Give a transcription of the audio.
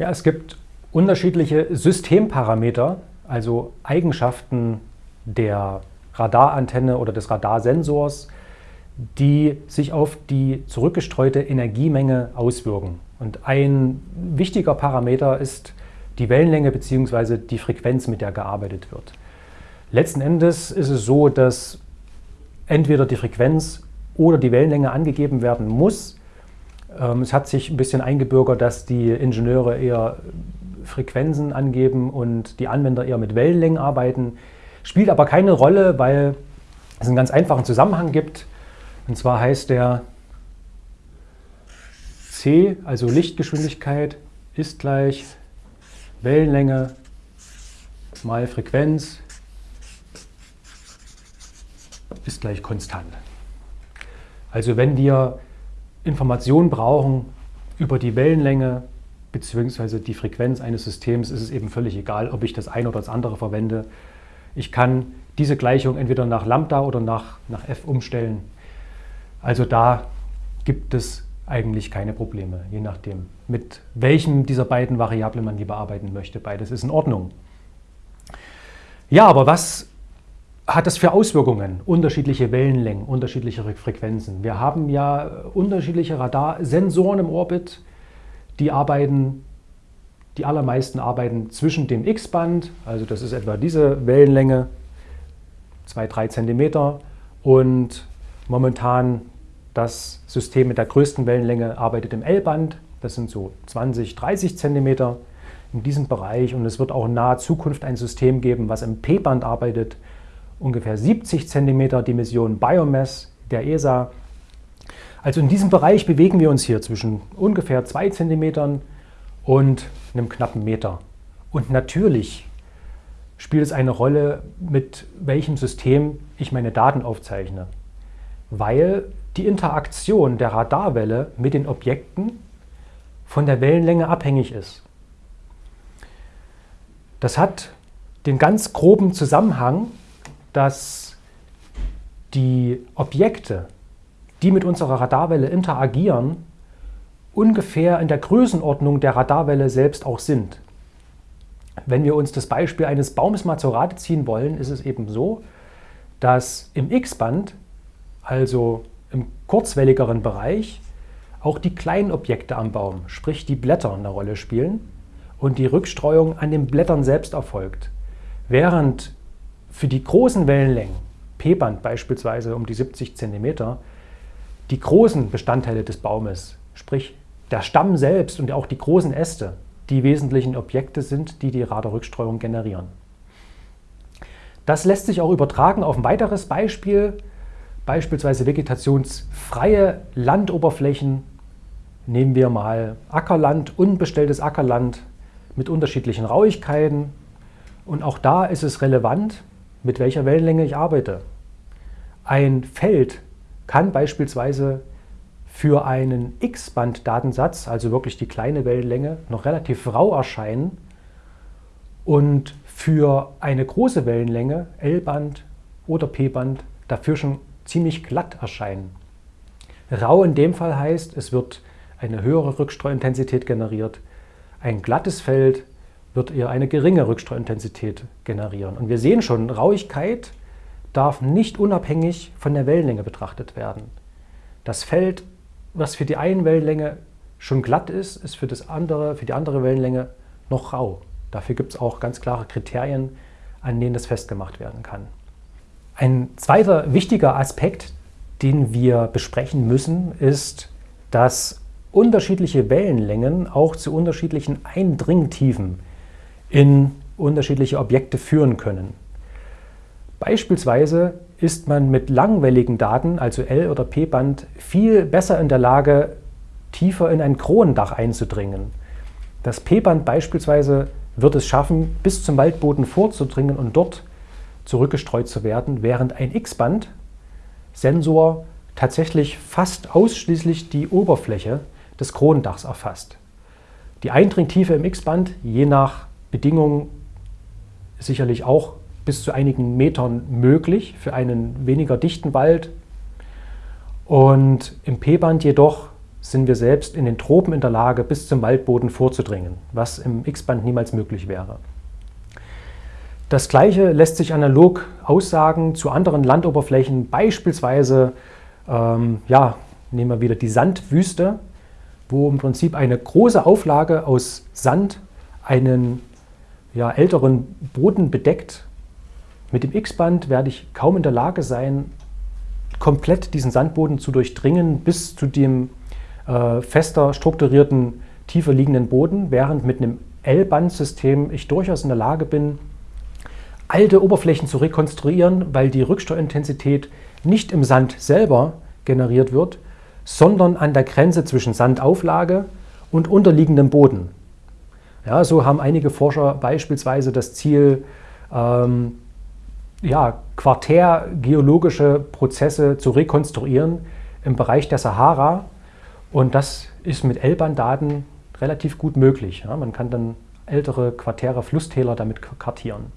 Ja, es gibt unterschiedliche Systemparameter, also Eigenschaften der Radarantenne oder des Radarsensors, die sich auf die zurückgestreute Energiemenge auswirken. Und ein wichtiger Parameter ist die Wellenlänge bzw. die Frequenz, mit der gearbeitet wird. Letzten Endes ist es so, dass entweder die Frequenz oder die Wellenlänge angegeben werden muss, es hat sich ein bisschen eingebürgert, dass die Ingenieure eher Frequenzen angeben und die Anwender eher mit Wellenlängen arbeiten. Spielt aber keine Rolle, weil es einen ganz einfachen Zusammenhang gibt. Und zwar heißt der c, also Lichtgeschwindigkeit, ist gleich Wellenlänge mal Frequenz ist gleich konstant. Also wenn wir Informationen brauchen über die Wellenlänge bzw. die Frequenz eines Systems, ist es eben völlig egal, ob ich das eine oder das andere verwende. Ich kann diese Gleichung entweder nach Lambda oder nach, nach f umstellen. Also da gibt es eigentlich keine Probleme, je nachdem, mit welchem dieser beiden Variablen man die bearbeiten möchte. Beides ist in Ordnung. Ja, aber was hat das für Auswirkungen? Unterschiedliche Wellenlängen, unterschiedliche Frequenzen. Wir haben ja unterschiedliche Radarsensoren im Orbit, die arbeiten, die allermeisten arbeiten zwischen dem X-Band, also das ist etwa diese Wellenlänge, 2-3 cm und momentan das System mit der größten Wellenlänge arbeitet im L-Band, das sind so 20, 30 cm in diesem Bereich und es wird auch in naher Zukunft ein System geben, was im P-Band arbeitet, ungefähr 70 cm die Mission Biomass der ESA. Also in diesem Bereich bewegen wir uns hier zwischen ungefähr 2 cm und einem knappen Meter. Und natürlich spielt es eine Rolle, mit welchem System ich meine Daten aufzeichne, weil die Interaktion der Radarwelle mit den Objekten von der Wellenlänge abhängig ist. Das hat den ganz groben Zusammenhang, dass die Objekte, die mit unserer Radarwelle interagieren, ungefähr in der Größenordnung der Radarwelle selbst auch sind. Wenn wir uns das Beispiel eines Baumes mal zur Rate ziehen wollen, ist es eben so, dass im X-Band, also im kurzwelligeren Bereich, auch die kleinen Objekte am Baum, sprich die Blätter, eine Rolle spielen und die Rückstreuung an den Blättern selbst erfolgt. Während für die großen Wellenlängen, P-Band beispielsweise um die 70 cm, die großen Bestandteile des Baumes, sprich der Stamm selbst und auch die großen Äste, die wesentlichen Objekte sind, die die Radarrückstreuung generieren. Das lässt sich auch übertragen auf ein weiteres Beispiel, beispielsweise vegetationsfreie Landoberflächen. Nehmen wir mal Ackerland, unbestelltes Ackerland mit unterschiedlichen Rauigkeiten. Und auch da ist es relevant, mit welcher Wellenlänge ich arbeite. Ein Feld kann beispielsweise für einen X-Band-Datensatz, also wirklich die kleine Wellenlänge, noch relativ rau erscheinen und für eine große Wellenlänge, L-Band oder P-Band, dafür schon ziemlich glatt erscheinen. Rau in dem Fall heißt, es wird eine höhere Rückstreuintensität generiert. Ein glattes Feld wird eher eine geringe Rückstreuintensität generieren. Und wir sehen schon, Rauigkeit darf nicht unabhängig von der Wellenlänge betrachtet werden. Das Feld, was für die eine Wellenlänge schon glatt ist, ist für, das andere, für die andere Wellenlänge noch rau. Dafür gibt es auch ganz klare Kriterien, an denen das festgemacht werden kann. Ein zweiter wichtiger Aspekt, den wir besprechen müssen, ist, dass unterschiedliche Wellenlängen auch zu unterschiedlichen Eindringtiefen in unterschiedliche Objekte führen können. Beispielsweise ist man mit langwelligen Daten, also L- oder P-Band, viel besser in der Lage, tiefer in ein Kronendach einzudringen. Das P-Band beispielsweise wird es schaffen, bis zum Waldboden vorzudringen und dort zurückgestreut zu werden, während ein X-Band-Sensor tatsächlich fast ausschließlich die Oberfläche des Kronendachs erfasst. Die Eindringtiefe im X-Band, je nach Bedingungen sicherlich auch bis zu einigen Metern möglich für einen weniger dichten Wald. Und im P-Band jedoch sind wir selbst in den Tropen in der Lage, bis zum Waldboden vorzudringen, was im X-Band niemals möglich wäre. Das gleiche lässt sich analog aussagen zu anderen Landoberflächen, beispielsweise, ähm, ja, nehmen wir wieder die Sandwüste, wo im Prinzip eine große Auflage aus Sand einen ja, älteren Boden bedeckt. Mit dem X-Band werde ich kaum in der Lage sein, komplett diesen Sandboden zu durchdringen bis zu dem äh, fester strukturierten, tiefer liegenden Boden, während mit einem L-Band-System ich durchaus in der Lage bin, alte Oberflächen zu rekonstruieren, weil die Rücksteuerintensität nicht im Sand selber generiert wird, sondern an der Grenze zwischen Sandauflage und unterliegendem Boden. Ja, so haben einige Forscher beispielsweise das Ziel, ähm, ja, quartärgeologische Prozesse zu rekonstruieren im Bereich der Sahara. Und das ist mit L-Band-Daten relativ gut möglich. Ja, man kann dann ältere Quartäre, Flusstäler damit kartieren.